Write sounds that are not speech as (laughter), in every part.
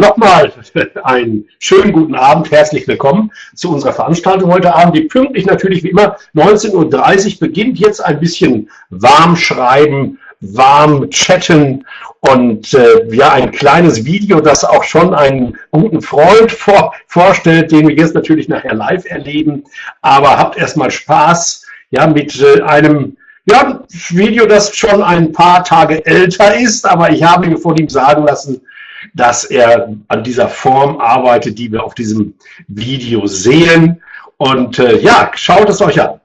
nochmal einen schönen guten Abend, herzlich willkommen zu unserer Veranstaltung heute Abend, die pünktlich natürlich wie immer 19.30 Uhr beginnt. Jetzt ein bisschen warm schreiben, warm chatten und äh, ja, ein kleines Video, das auch schon einen guten Freund vor, vorstellt, den wir jetzt natürlich nachher live erleben. Aber habt erstmal Spaß ja, mit äh, einem ja, Video, das schon ein paar Tage älter ist, aber ich habe mir von ihm sagen lassen, dass er an dieser Form arbeitet, die wir auf diesem Video sehen. Und äh, ja, schaut es euch an.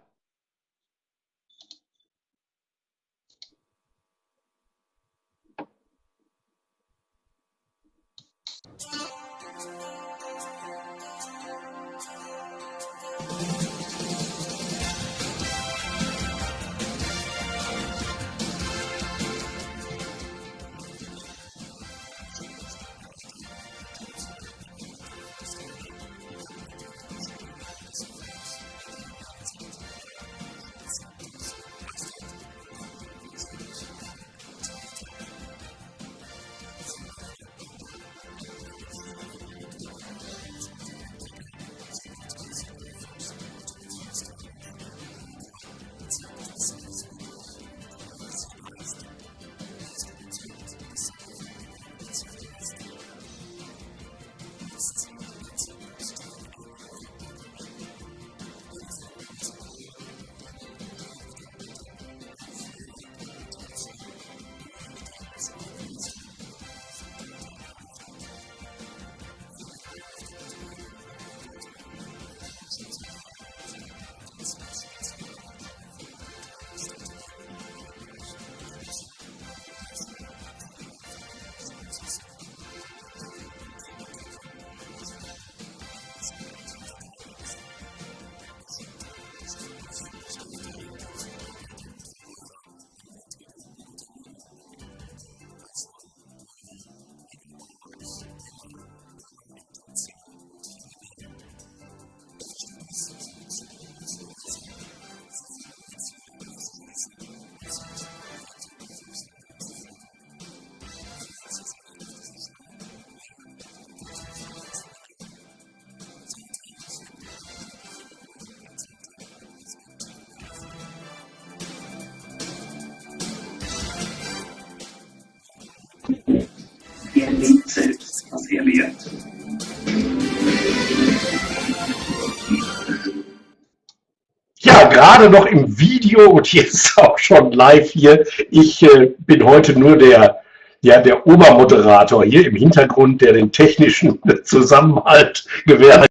Gerade noch im Video und jetzt (laughs) auch schon live hier. Ich äh, bin heute nur der, ja, der Obermoderator hier im Hintergrund, der den technischen (laughs) Zusammenhalt gewährleistet.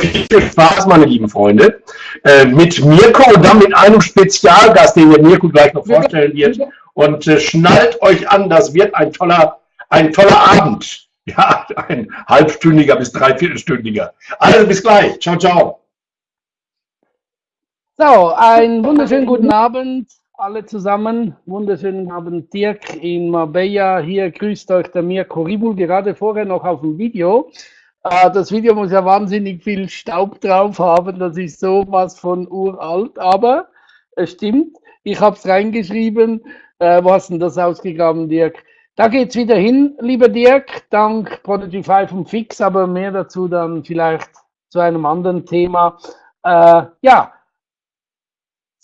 Viel Spaß, meine lieben Freunde, äh, mit Mirko und dann mit einem Spezialgast, den der Mirko gleich noch vorstellen wird. Und äh, schnallt euch an, das wird ein toller, ein toller Abend. Ja, ein halbstündiger bis dreiviertelstündiger. Also bis gleich. Ciao, ciao. So, einen wunderschönen guten Abend alle zusammen. Wunderschönen Abend Dirk in Marbella. Hier grüßt euch der Mirko Ribul, gerade vorher noch auf dem Video. Äh, das Video muss ja wahnsinnig viel Staub drauf haben. Das ist sowas von uralt, aber es stimmt. Ich habe es reingeschrieben. Äh, wo hast denn das ausgegraben, Dirk? Da geht's wieder hin, lieber Dirk, dank Prodigy 5 und Fix, aber mehr dazu dann vielleicht zu einem anderen Thema. Äh, ja,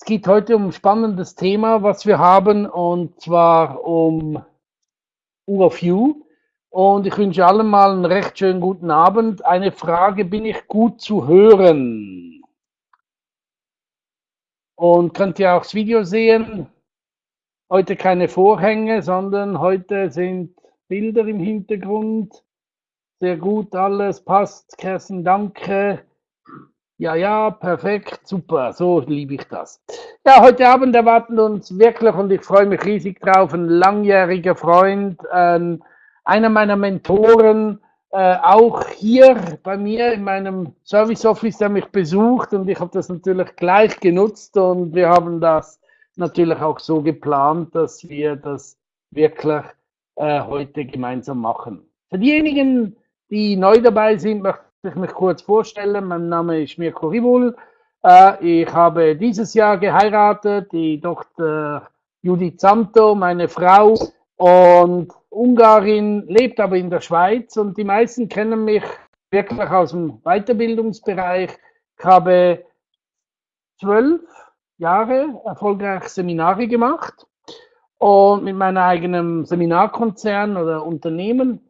es geht heute um ein spannendes Thema, was wir haben, und zwar um U of You. Und ich wünsche allen mal einen recht schönen guten Abend. Eine Frage, bin ich gut zu hören? Und könnt ihr auch das Video sehen? Heute keine Vorhänge, sondern heute sind Bilder im Hintergrund. Sehr gut, alles passt. Kerstin, danke. Ja, ja, perfekt, super, so liebe ich das. Ja, heute Abend erwarten uns wirklich, und ich freue mich riesig drauf, ein langjähriger Freund, äh, einer meiner Mentoren, äh, auch hier bei mir in meinem Service Office, der mich besucht und ich habe das natürlich gleich genutzt und wir haben das natürlich auch so geplant, dass wir das wirklich äh, heute gemeinsam machen. Für diejenigen, die neu dabei sind, möchte ich mich kurz vorstellen. Mein Name ist Mirko Ribul. Äh, ich habe dieses Jahr geheiratet, die Tochter Judith Santo, meine Frau. Und Ungarin, lebt aber in der Schweiz und die meisten kennen mich wirklich aus dem Weiterbildungsbereich. Ich habe zwölf Jahre erfolgreich Seminare gemacht und mit meinem eigenen Seminarkonzern oder Unternehmen.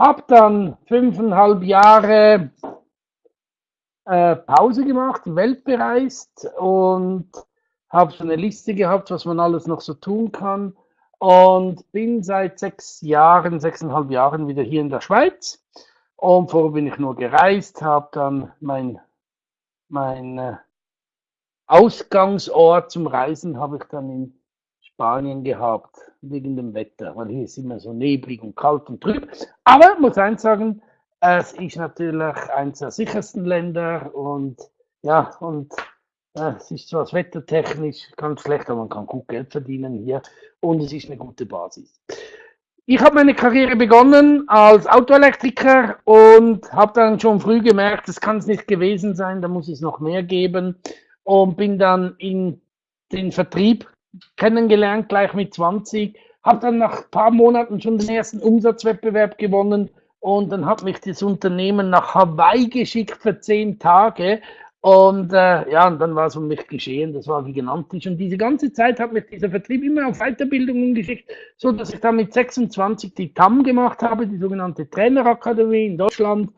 Habe dann fünfeinhalb Jahre äh, Pause gemacht, die Welt bereist und habe so eine Liste gehabt, was man alles noch so tun kann und bin seit sechs Jahren, sechseinhalb Jahren wieder hier in der Schweiz. Und vorher bin ich nur gereist, habe dann mein, mein äh, Ausgangsort zum Reisen habe ich dann in Spanien gehabt, wegen dem Wetter, weil hier ist immer so neblig und kalt und trüb. Aber muss eins sagen, es ist natürlich eines der sichersten Länder und ja, und äh, es ist zwar wettertechnisch ganz schlecht, aber man kann gut Geld verdienen hier und es ist eine gute Basis. Ich habe meine Karriere begonnen als Autoelektriker und habe dann schon früh gemerkt, das kann es nicht gewesen sein, da muss es noch mehr geben und bin dann in den Vertrieb kennengelernt, gleich mit 20, habe dann nach ein paar Monaten schon den ersten Umsatzwettbewerb gewonnen und dann hat mich das Unternehmen nach Hawaii geschickt für zehn Tage und äh, ja, und dann war es um mich geschehen, das war gigantisch. Und diese ganze Zeit hat mich dieser Vertrieb immer auf Weiterbildungen geschickt, so dass ich dann mit 26 die TAM gemacht habe, die sogenannte Trainerakademie in Deutschland.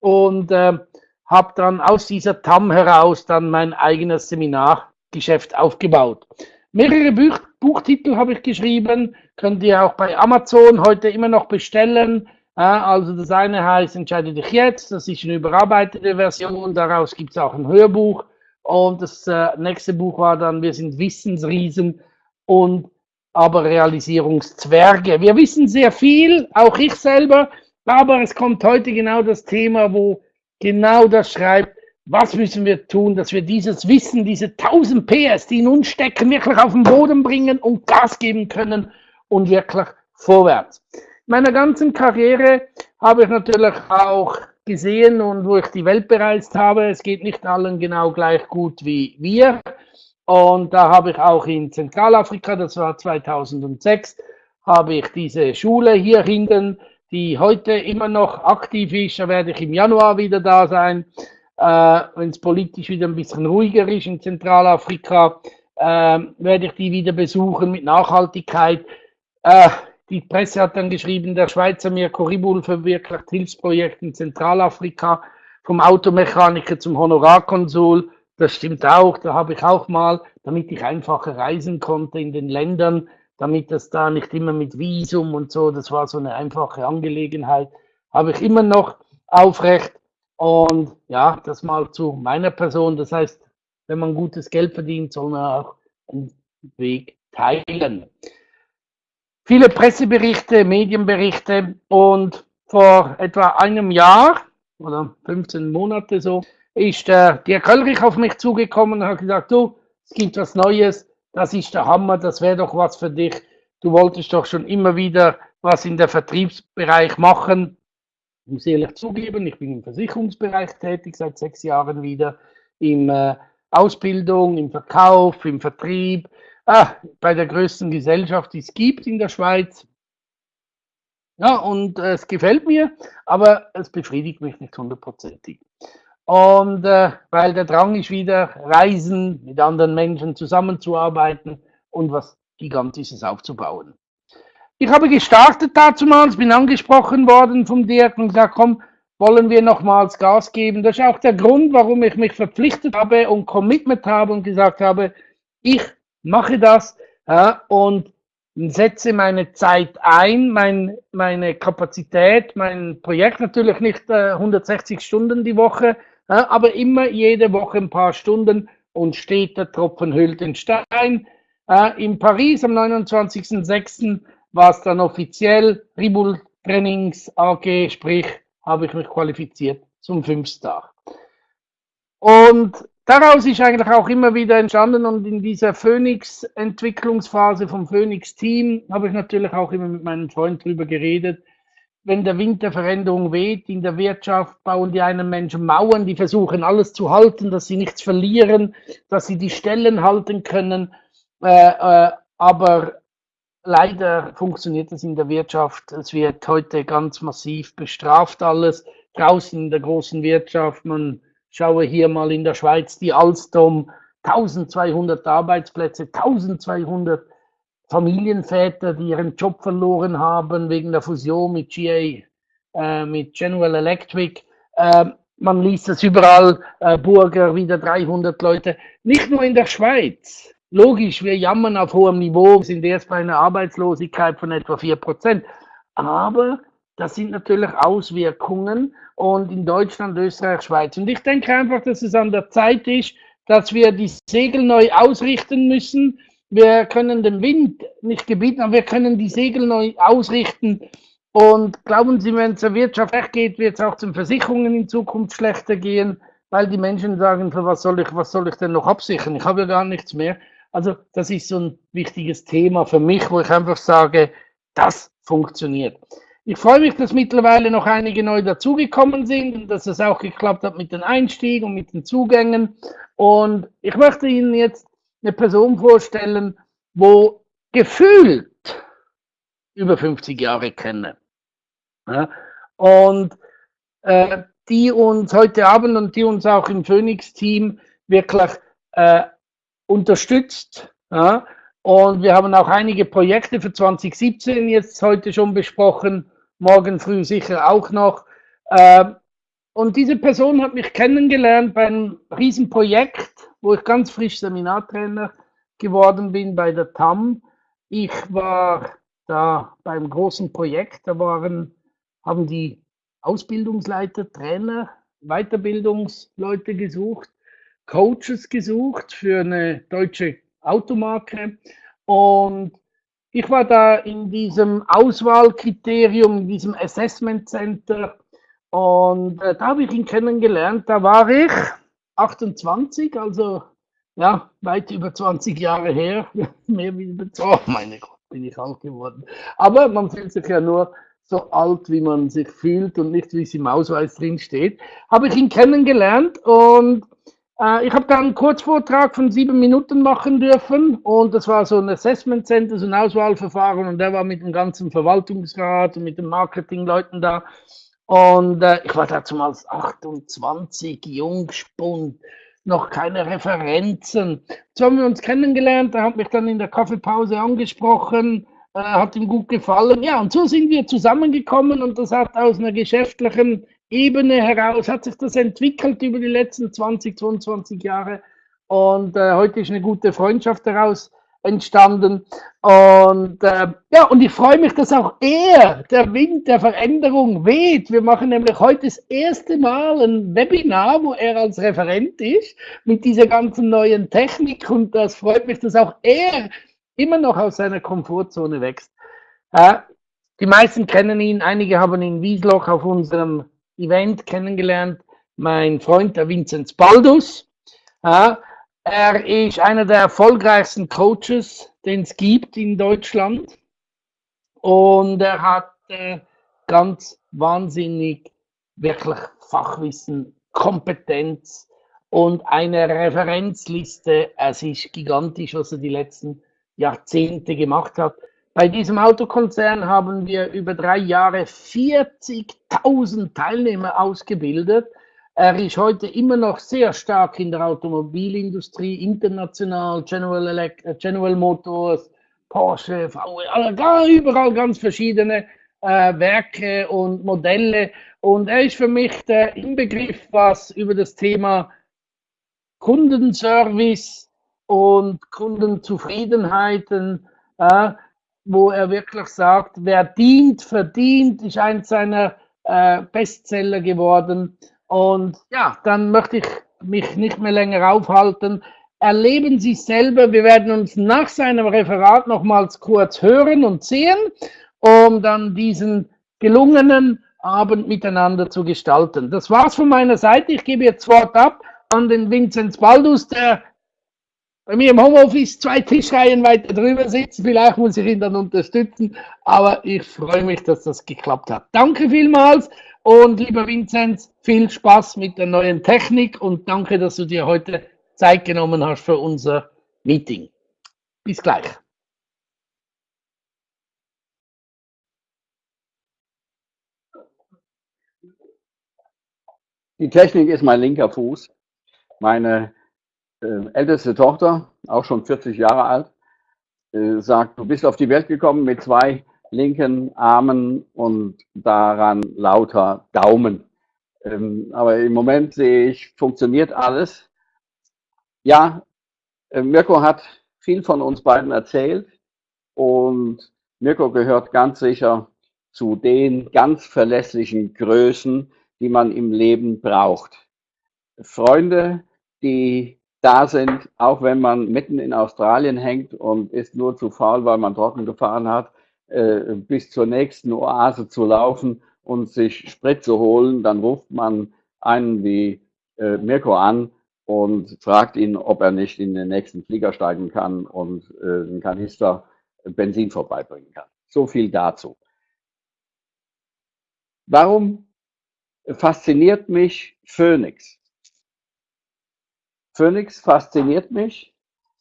Und äh, habe dann aus dieser TAM heraus dann mein eigenes Seminargeschäft aufgebaut. Mehrere Buch Buchtitel habe ich geschrieben, könnt ihr auch bei Amazon heute immer noch bestellen. Also das eine heißt Entscheide dich jetzt, das ist eine überarbeitete Version, daraus gibt es auch ein Hörbuch. Und das äh, nächste Buch war dann Wir sind Wissensriesen und aber Realisierungszwerge. Wir wissen sehr viel, auch ich selber, aber es kommt heute genau das Thema, wo genau das schreibt, was müssen wir tun, dass wir dieses Wissen, diese 1000 PS, die in uns stecken, wirklich auf den Boden bringen und Gas geben können und wirklich vorwärts. In meiner ganzen Karriere habe ich natürlich auch gesehen und wo ich die Welt bereist habe, es geht nicht allen genau gleich gut wie wir. Und da habe ich auch in Zentralafrika, das war 2006, habe ich diese Schule hier hinten, die heute immer noch aktiv ist, da werde ich im Januar wieder da sein äh, wenn es politisch wieder ein bisschen ruhiger ist in Zentralafrika, äh, werde ich die wieder besuchen mit Nachhaltigkeit. Äh, die Presse hat dann geschrieben, der Schweizer Mirko Ribul verwirklicht Hilfsprojekte in Zentralafrika, vom Automechaniker zum Honorarkonsul. Das stimmt auch, da habe ich auch mal, damit ich einfacher reisen konnte in den Ländern, damit das da nicht immer mit Visum und so, das war so eine einfache Angelegenheit, habe ich immer noch aufrecht. Und ja, das mal zu meiner Person. Das heißt, wenn man gutes Geld verdient, soll man auch einen Weg teilen. Viele Presseberichte, Medienberichte und vor etwa einem Jahr oder 15 Monate so ist der Dirk Höllrich auf mich zugekommen und hat gesagt, du, es gibt was Neues, das ist der Hammer, das wäre doch was für dich. Du wolltest doch schon immer wieder was in der Vertriebsbereich machen ich muss ehrlich zugeben, ich bin im Versicherungsbereich tätig seit sechs Jahren wieder, in äh, Ausbildung, im Verkauf, im Vertrieb, ah, bei der größten Gesellschaft, die es gibt in der Schweiz. Ja, und äh, es gefällt mir, aber es befriedigt mich nicht hundertprozentig. Und äh, weil der Drang ist wieder, reisen, mit anderen Menschen zusammenzuarbeiten und was Gigantisches aufzubauen. Ich habe gestartet damals, bin angesprochen worden vom Dirk und gesagt, komm, wollen wir nochmals Gas geben. Das ist auch der Grund, warum ich mich verpflichtet habe und Commitment habe und gesagt habe, ich mache das ja, und setze meine Zeit ein, mein, meine Kapazität, mein Projekt natürlich nicht äh, 160 Stunden die Woche, ja, aber immer jede Woche ein paar Stunden und steht der Tropfen hüllt den Stein. Äh, in Paris am 29.06 war es dann offiziell Ribul Trainings AG, sprich, habe ich mich qualifiziert zum Fünfstar. Und daraus ist eigentlich auch immer wieder entstanden und in dieser Phoenix-Entwicklungsphase vom Phoenix-Team habe ich natürlich auch immer mit meinem Freund drüber geredet. Wenn der Wind der Veränderung weht in der Wirtschaft, bauen die einen Menschen Mauern, die versuchen alles zu halten, dass sie nichts verlieren, dass sie die Stellen halten können. Äh, äh, aber leider funktioniert es in der Wirtschaft. Es wird heute ganz massiv bestraft alles. Draußen in der großen Wirtschaft, man schaue hier mal in der Schweiz die Alstom, 1200 Arbeitsplätze, 1200 Familienväter, die ihren Job verloren haben wegen der Fusion mit GA, äh, mit General Electric. Äh, man liest es überall, äh, Burger, wieder 300 Leute. Nicht nur in der Schweiz. Logisch, wir jammern auf hohem Niveau, sind erst bei einer Arbeitslosigkeit von etwa 4%. Aber das sind natürlich Auswirkungen und in Deutschland, Österreich, Schweiz. Und ich denke einfach, dass es an der Zeit ist, dass wir die Segel neu ausrichten müssen. Wir können den Wind nicht gebieten, aber wir können die Segel neu ausrichten. Und glauben Sie, wenn es der Wirtschaft schlecht geht, wird es auch den Versicherungen in Zukunft schlechter gehen, weil die Menschen sagen, für was soll ich, was soll ich denn noch absichern? Ich habe ja gar nichts mehr. Also das ist so ein wichtiges Thema für mich, wo ich einfach sage, das funktioniert. Ich freue mich, dass mittlerweile noch einige neu dazugekommen sind und dass es auch geklappt hat mit den Einstiegen und mit den Zugängen. Und ich möchte Ihnen jetzt eine Person vorstellen, wo gefühlt über 50 Jahre kenne. Ja, und äh, die uns heute Abend und die uns auch im Phoenix-Team wirklich äh, unterstützt. Ja, und wir haben auch einige Projekte für 2017 jetzt heute schon besprochen, morgen früh sicher auch noch. Ähm, und diese Person hat mich kennengelernt bei einem Riesenprojekt, wo ich ganz frisch Seminartrainer geworden bin bei der TAM. Ich war da beim großen Projekt, da waren, haben die Ausbildungsleiter, Trainer, Weiterbildungsleute gesucht, Coaches gesucht für eine deutsche Automarke. Und ich war da in diesem Auswahlkriterium, in diesem Assessment Center. Und äh, da habe ich ihn kennengelernt. Da war ich 28, also ja, weit über 20 Jahre her. (laughs) Mehr wie oh meine Gott, bin ich alt geworden. Aber man fühlt sich ja nur so alt, wie man sich fühlt und nicht, wie es im Ausweis drin steht. Habe ich ihn kennengelernt und ich habe dann einen Kurzvortrag von sieben Minuten machen dürfen und das war so ein Assessment Center, so ein Auswahlverfahren und der war mit dem ganzen Verwaltungsrat und mit den Marketingleuten da. Und äh, ich war damals 28, Jungspund, noch keine Referenzen. So haben wir uns kennengelernt, er hat mich dann in der Kaffeepause angesprochen, äh, hat ihm gut gefallen. Ja, und so sind wir zusammengekommen und das hat aus einer geschäftlichen Ebene heraus hat sich das entwickelt über die letzten 20, 22 Jahre. Und äh, heute ist eine gute Freundschaft daraus entstanden. Und äh, ja, und ich freue mich, dass auch er, der Wind der Veränderung weht. Wir machen nämlich heute das erste Mal ein Webinar, wo er als Referent ist, mit dieser ganzen neuen Technik. Und das freut mich, dass auch er immer noch aus seiner Komfortzone wächst. Äh, die meisten kennen ihn, einige haben ihn Wiesloch auf unserem Event kennengelernt, mein Freund, der Vinzenz Baldus. Ja, er ist einer der erfolgreichsten Coaches, den es gibt in Deutschland. Und er hat äh, ganz wahnsinnig wirklich Fachwissen, Kompetenz und eine Referenzliste. Es ist gigantisch, was er die letzten Jahrzehnte gemacht hat. Bei diesem Autokonzern haben wir über drei Jahre 40.000 Teilnehmer ausgebildet. Er ist heute immer noch sehr stark in der Automobilindustrie, international, General, Elect äh, General Motors, Porsche, VW, überall ganz verschiedene äh, Werke und Modelle. Und er ist für mich der Inbegriff, was über das Thema Kundenservice und Kundenzufriedenheiten äh, wo er wirklich sagt, wer dient, verdient, ist eins seiner äh, Bestseller geworden. Und ja, dann möchte ich mich nicht mehr länger aufhalten. Erleben Sie selber, wir werden uns nach seinem Referat nochmals kurz hören und sehen, um dann diesen gelungenen Abend miteinander zu gestalten. Das war's von meiner Seite. Ich gebe jetzt Wort ab an den Vinzenz Baldus, der bei mir im Homeoffice zwei Tischreihen weiter drüber sitzen. Vielleicht muss ich ihn dann unterstützen. Aber ich freue mich, dass das geklappt hat. Danke vielmals. Und lieber Vinzenz, viel Spaß mit der neuen Technik und danke, dass du dir heute Zeit genommen hast für unser Meeting. Bis gleich. Die Technik ist mein linker Fuß. Meine älteste Tochter, auch schon 40 Jahre alt, äh, sagt, du bist auf die Welt gekommen mit zwei linken Armen und daran lauter Daumen. Ähm, aber im Moment sehe ich, funktioniert alles. Ja, äh, Mirko hat viel von uns beiden erzählt und Mirko gehört ganz sicher zu den ganz verlässlichen Größen, die man im Leben braucht. Freunde, die da sind, auch wenn man mitten in Australien hängt und ist nur zu faul, weil man trocken gefahren hat, äh, bis zur nächsten Oase zu laufen und sich Sprit zu holen, dann ruft man einen wie äh, Mirko an und fragt ihn, ob er nicht in den nächsten Flieger steigen kann und äh, einen Kanister Benzin vorbeibringen kann. So viel dazu. Warum fasziniert mich Phoenix? Phoenix fasziniert mich,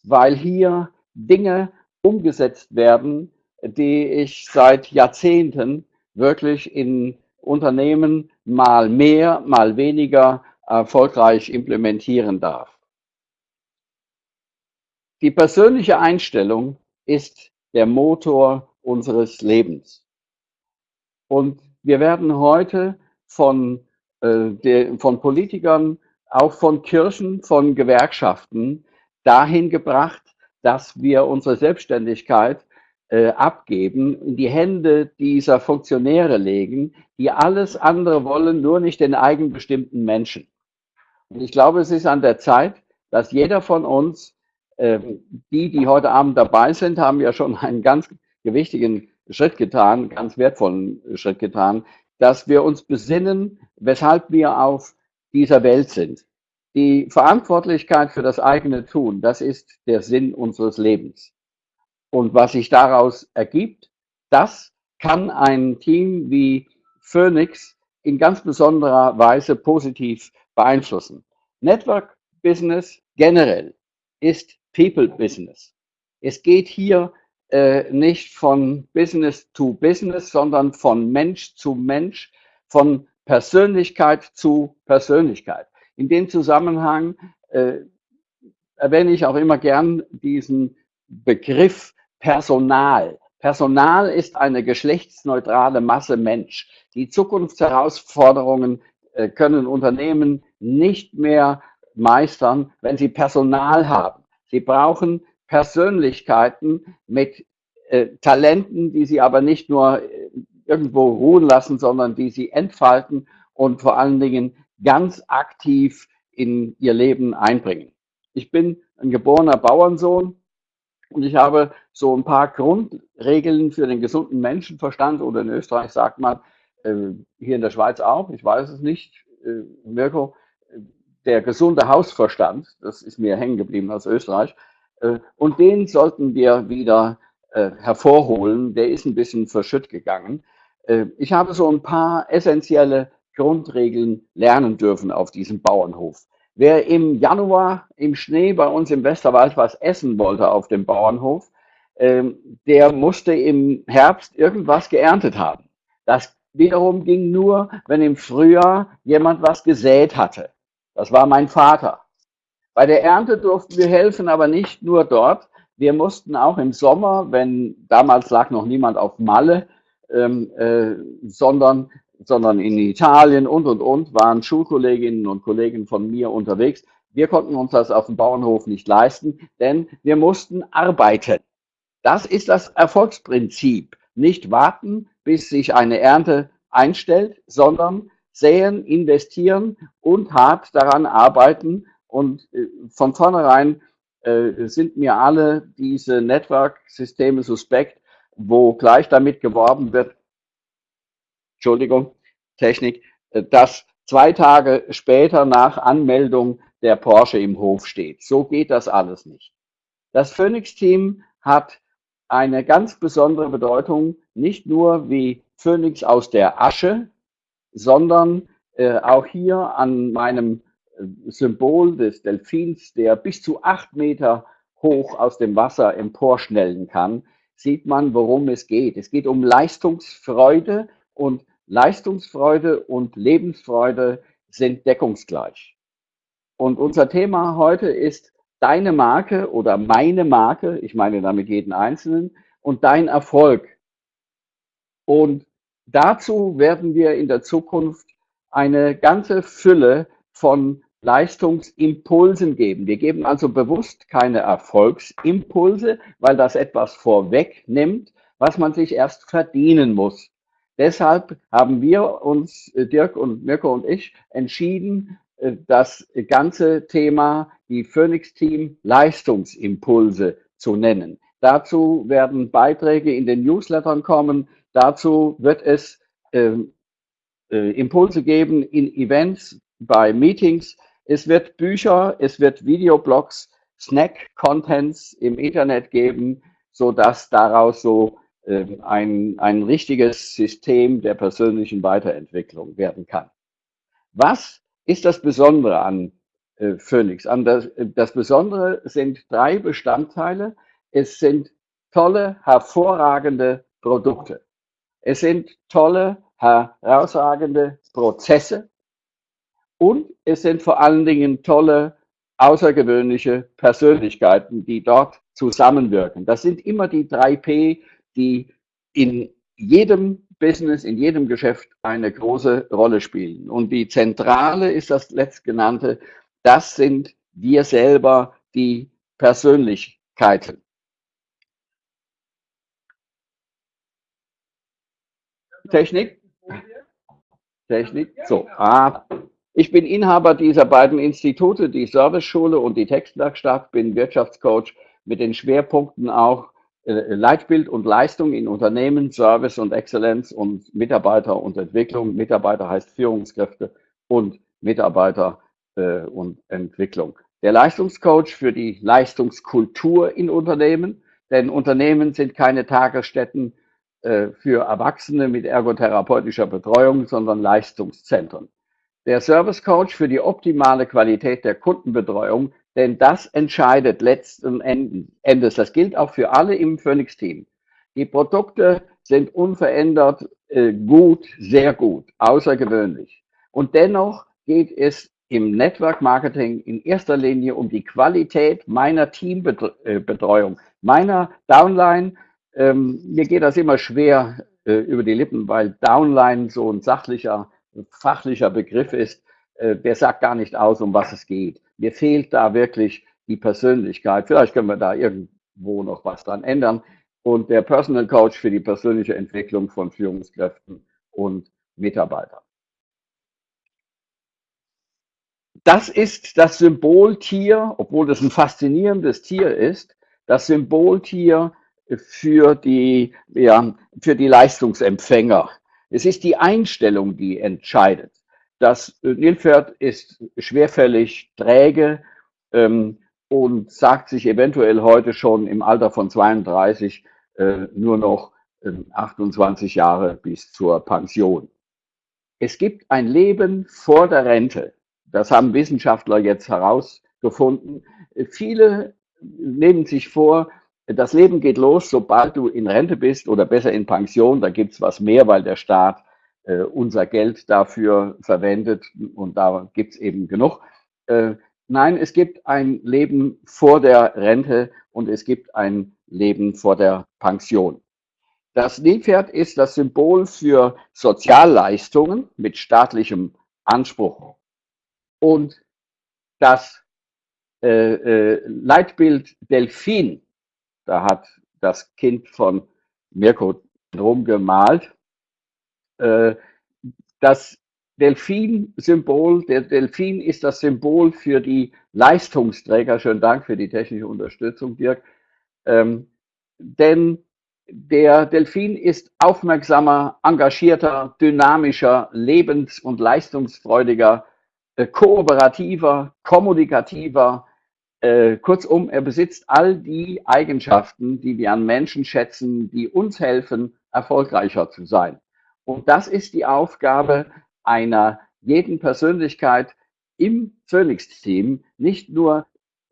weil hier Dinge umgesetzt werden, die ich seit Jahrzehnten wirklich in Unternehmen mal mehr, mal weniger erfolgreich implementieren darf. Die persönliche Einstellung ist der Motor unseres Lebens. Und wir werden heute von, äh, der, von Politikern, auch von Kirchen, von Gewerkschaften dahin gebracht, dass wir unsere Selbstständigkeit äh, abgeben, in die Hände dieser Funktionäre legen, die alles andere wollen, nur nicht den eigenbestimmten Menschen. Und ich glaube, es ist an der Zeit, dass jeder von uns, äh, die, die heute Abend dabei sind, haben ja schon einen ganz gewichtigen Schritt getan, ganz wertvollen Schritt getan, dass wir uns besinnen, weshalb wir auf dieser Welt sind. Die Verantwortlichkeit für das eigene Tun, das ist der Sinn unseres Lebens. Und was sich daraus ergibt, das kann ein Team wie Phoenix in ganz besonderer Weise positiv beeinflussen. Network Business generell ist People Business. Es geht hier äh, nicht von Business to Business, sondern von Mensch zu Mensch, von Persönlichkeit zu Persönlichkeit. In dem Zusammenhang äh, erwähne ich auch immer gern diesen Begriff Personal. Personal ist eine geschlechtsneutrale Masse Mensch. Die Zukunftsherausforderungen äh, können Unternehmen nicht mehr meistern, wenn sie Personal haben. Sie brauchen Persönlichkeiten mit äh, Talenten, die sie aber nicht nur äh, irgendwo ruhen lassen, sondern die sie entfalten und vor allen Dingen ganz aktiv in ihr Leben einbringen. Ich bin ein geborener Bauernsohn und ich habe so ein paar Grundregeln für den gesunden Menschenverstand oder in Österreich sagt man, äh, hier in der Schweiz auch, ich weiß es nicht, äh, Mirko, der gesunde Hausverstand, das ist mir hängen geblieben aus Österreich, äh, und den sollten wir wieder äh, hervorholen. Der ist ein bisschen verschütt gegangen. Äh, ich habe so ein paar essentielle Grundregeln lernen dürfen auf diesem Bauernhof. Wer im Januar im Schnee bei uns im Westerwald was essen wollte auf dem Bauernhof, ähm, der musste im Herbst irgendwas geerntet haben. Das wiederum ging nur, wenn im Frühjahr jemand was gesät hatte. Das war mein Vater. Bei der Ernte durften wir helfen, aber nicht nur dort. Wir mussten auch im Sommer, wenn damals lag noch niemand auf Malle, ähm, äh, sondern, sondern in Italien und und und waren Schulkolleginnen und Kollegen von mir unterwegs. Wir konnten uns das auf dem Bauernhof nicht leisten, denn wir mussten arbeiten. Das ist das Erfolgsprinzip. Nicht warten, bis sich eine Ernte einstellt, sondern säen, investieren und hart daran arbeiten, und äh, von vornherein äh, sind mir alle diese Network-Systeme suspekt, wo gleich damit geworben wird, Entschuldigung, Technik, äh, dass zwei Tage später nach Anmeldung der Porsche im Hof steht. So geht das alles nicht. Das Phoenix-Team hat eine ganz besondere Bedeutung, nicht nur wie Phoenix aus der Asche, sondern äh, auch hier an meinem Symbol des Delfins, der bis zu acht Meter hoch aus dem Wasser emporschnellen kann, sieht man, worum es geht. Es geht um Leistungsfreude und Leistungsfreude und Lebensfreude sind deckungsgleich. Und unser Thema heute ist deine Marke oder meine Marke, ich meine damit jeden Einzelnen, und dein Erfolg. Und dazu werden wir in der Zukunft eine ganze Fülle von Leistungsimpulsen geben. Wir geben also bewusst keine Erfolgsimpulse, weil das etwas vorwegnimmt, was man sich erst verdienen muss. Deshalb haben wir uns, äh, Dirk und Mirko und ich, entschieden, äh, das ganze Thema, die Phoenix Team Leistungsimpulse zu nennen. Dazu werden Beiträge in den Newslettern kommen. Dazu wird es äh, äh, Impulse geben in Events, bei Meetings. Es wird Bücher, es wird Videoblogs, Snack-Contents im Internet geben, so dass daraus so äh, ein, ein richtiges System der persönlichen Weiterentwicklung werden kann. Was ist das Besondere an äh, Phoenix? An das, das Besondere sind drei Bestandteile. Es sind tolle, hervorragende Produkte. Es sind tolle, herausragende Prozesse. Und es sind vor allen Dingen tolle, außergewöhnliche Persönlichkeiten, die dort zusammenwirken. Das sind immer die drei P, die in jedem Business, in jedem Geschäft eine große Rolle spielen. Und die Zentrale ist das letztgenannte, das sind wir selber, die Persönlichkeiten. Technik? Technik? So, ah, ich bin Inhaber dieser beiden Institute, die Serviceschule und die Textwerkstatt, bin Wirtschaftscoach mit den Schwerpunkten auch äh, Leitbild und Leistung in Unternehmen, Service und Exzellenz und Mitarbeiter und Entwicklung. Mitarbeiter heißt Führungskräfte und Mitarbeiter äh, und Entwicklung. Der Leistungscoach für die Leistungskultur in Unternehmen, denn Unternehmen sind keine Tagesstätten äh, für Erwachsene mit ergotherapeutischer Betreuung, sondern Leistungszentren. Der Service Coach für die optimale Qualität der Kundenbetreuung denn das entscheidet letzten Endes. Das gilt auch für alle im Phoenix-Team. Die Produkte sind unverändert äh, gut, sehr gut, außergewöhnlich. Und dennoch geht es im Network Marketing in erster Linie um die Qualität meiner Teambetreuung, meiner Downline. Ähm, mir geht das immer schwer äh, über die Lippen, weil Downline so ein sachlicher, fachlicher Begriff ist. Äh, der sagt gar nicht aus, um was es geht. Mir fehlt da wirklich die Persönlichkeit. Vielleicht können wir da irgendwo noch was dran ändern. Und der Personal Coach für die persönliche Entwicklung von Führungskräften und Mitarbeitern. Das ist das Symboltier, obwohl das ein faszinierendes Tier ist, das Symboltier für die, ja, für die Leistungsempfänger. Es ist die Einstellung, die entscheidet. Das Nilpferd ist schwerfällig, träge ähm, und sagt sich eventuell heute schon im Alter von 32 äh, nur noch äh, 28 Jahre bis zur Pension. Es gibt ein Leben vor der Rente. Das haben Wissenschaftler jetzt herausgefunden. Viele nehmen sich vor, das Leben geht los, sobald du in Rente bist oder besser in Pension. Da gibt's was mehr, weil der Staat äh, unser Geld dafür verwendet und da gibt es eben genug. Äh, nein, es gibt ein Leben vor der Rente und es gibt ein Leben vor der Pension. Das Nilpferd ist das Symbol für Sozialleistungen mit staatlichem Anspruch. Und das äh, äh, Leitbild Delfin, da hat das Kind von Mirko drum gemalt, äh, das Delfin-Symbol, der Delfin ist das Symbol für die Leistungsträger. Schönen Dank für die technische Unterstützung, Dirk. Ähm, denn der Delfin ist aufmerksamer, engagierter, dynamischer, lebens- und leistungsfreudiger, äh, kooperativer, kommunikativer. Äh, kurzum, er besitzt all die Eigenschaften, die wir an Menschen schätzen, die uns helfen, erfolgreicher zu sein. Und das ist die Aufgabe einer jeden Persönlichkeit im Phoenix-Team, nicht nur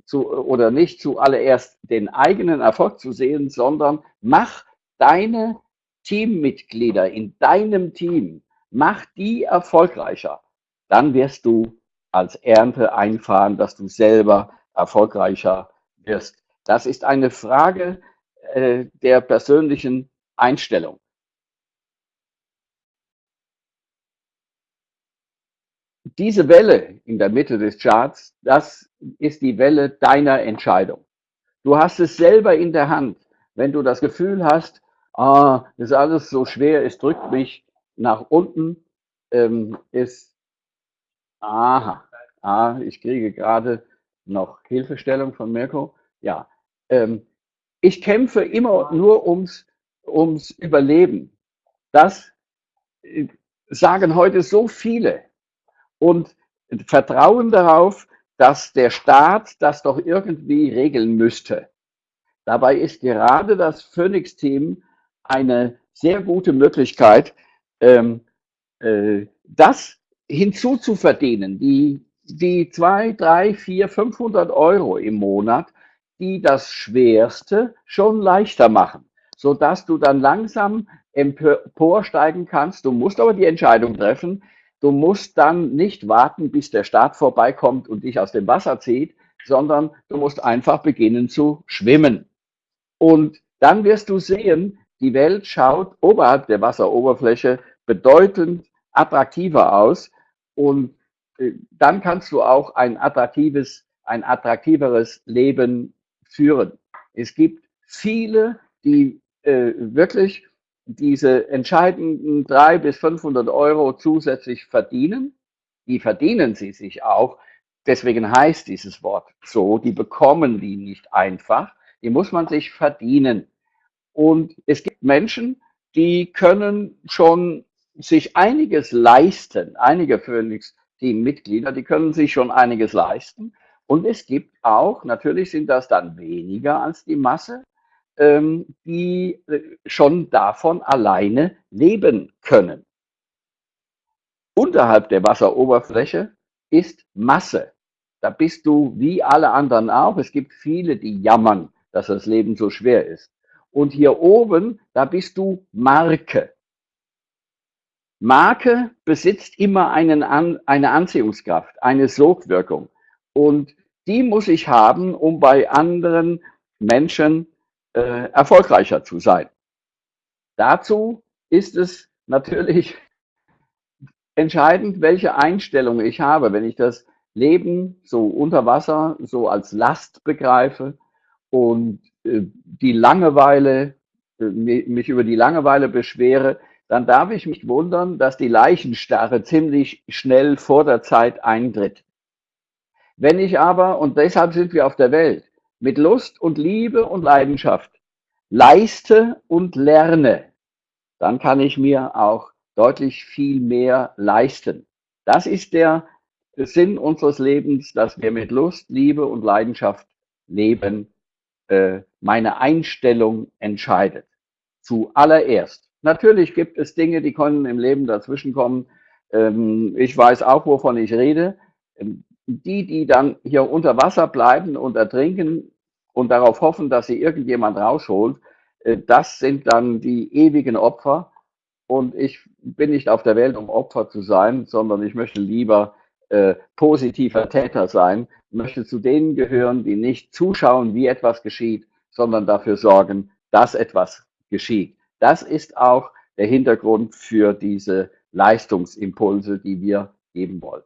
zu, oder nicht zuallererst den eigenen Erfolg zu sehen, sondern mach deine Teammitglieder in deinem Team, mach die erfolgreicher. dann wirst du als Ernte einfahren, dass du selber erfolgreicher wirst. Das ist eine Frage äh, der persönlichen Einstellung. Diese Welle in der Mitte des Charts, das ist die Welle deiner Entscheidung. Du hast es selber in der Hand. Wenn du das Gefühl hast, ah, ist alles so schwer, es drückt mich nach unten, ähm, ist, aha, ah, ich kriege gerade noch Hilfestellung von Mirko. Ja, ähm, ich kämpfe immer nur ums, ums Überleben. Das äh, sagen heute so viele und vertrauen darauf, dass der Staat das doch irgendwie regeln müsste. Dabei ist gerade das Phoenix-Team eine sehr gute Möglichkeit, ähm, äh, das hinzuzuverdienen, die, die zwei, drei, vier, 500 Euro im Monat, die das Schwerste schon leichter machen, so dass du dann langsam emporsteigen kannst. Du musst aber die Entscheidung treffen. Du musst dann nicht warten, bis der Staat vorbeikommt und dich aus dem Wasser zieht, sondern du musst einfach beginnen zu schwimmen. Und dann wirst du sehen, die Welt schaut oberhalb der Wasseroberfläche bedeutend attraktiver aus und dann kannst du auch ein attraktives, ein attraktiveres Leben führen. Es gibt viele, die äh, wirklich diese entscheidenden drei bis 500 Euro zusätzlich verdienen. Die verdienen sie sich auch. Deswegen heißt dieses Wort so. Die bekommen die nicht einfach. Die muss man sich verdienen. Und es gibt Menschen, die können schon sich einiges leisten. Einige Phoenix-Team-Mitglieder, die können sich schon einiges leisten. Und es gibt auch, natürlich sind das dann weniger als die Masse, ähm, die äh, schon davon alleine leben können. Unterhalb der Wasseroberfläche ist Masse. Da bist du wie alle anderen auch. Es gibt viele, die jammern, dass das Leben so schwer ist. Und hier oben, da bist du Marke. Marke besitzt immer einen An eine Anziehungskraft, eine Sogwirkung. Und die muss ich haben, um bei anderen Menschen äh, erfolgreicher zu sein. Dazu ist es natürlich entscheidend, welche Einstellung ich habe. Wenn ich das Leben so unter Wasser so als Last begreife und äh, die Langeweile, äh, mich über die Langeweile beschwere, dann darf ich mich wundern, dass die Leichenstarre ziemlich schnell vor der Zeit eintritt. Wenn ich aber, und deshalb sind wir auf der Welt, mit Lust und Liebe und Leidenschaft leiste und lerne, dann kann ich mir auch deutlich viel mehr leisten. Das ist der Sinn unseres Lebens, dass wir mit Lust, Liebe und Leidenschaft leben. Äh, meine Einstellung entscheidet. Zuallererst. Natürlich gibt es Dinge, die können im Leben dazwischenkommen. Ähm, ich weiß auch, wovon ich rede. Ähm, die, die dann hier unter Wasser bleiben und ertrinken und darauf hoffen, dass sie irgendjemand rausholt, äh, das sind dann die ewigen Opfer. Und ich bin nicht auf der Welt, um Opfer zu sein, sondern ich möchte lieber äh, positiver Täter sein, möchte zu denen gehören, die nicht zuschauen, wie etwas geschieht, sondern dafür sorgen, dass etwas geschieht. Das ist auch der Hintergrund für diese Leistungsimpulse, die wir geben wollen.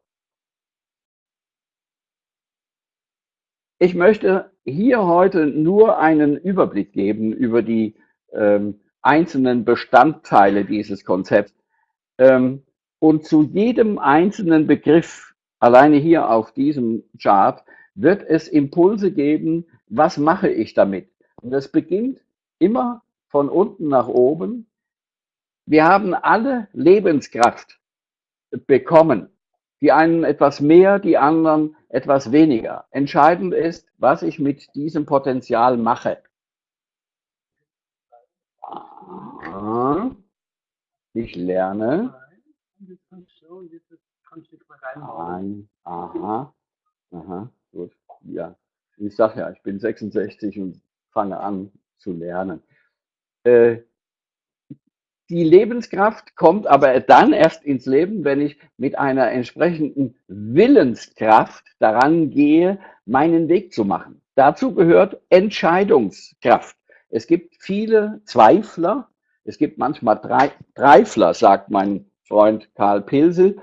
Ich möchte hier heute nur einen Überblick geben über die ähm, einzelnen Bestandteile dieses Konzepts. Ähm, und zu jedem einzelnen Begriff, alleine hier auf diesem Chart, wird es Impulse geben, was mache ich damit? Und es beginnt immer von unten nach oben. Wir haben alle Lebenskraft bekommen. Die einen etwas mehr, die anderen etwas weniger. Entscheidend ist, was ich mit diesem Potenzial mache. Ich lerne. Ein, aha, aha, gut, ja. Ich sage ja, ich bin 66 und fange an zu lernen. Äh, die Lebenskraft kommt aber dann erst ins Leben, wenn ich mit einer entsprechenden Willenskraft daran gehe, meinen Weg zu machen. Dazu gehört Entscheidungskraft. Es gibt viele Zweifler, es gibt manchmal Drei Dreifler, sagt mein Freund Karl Pilsel,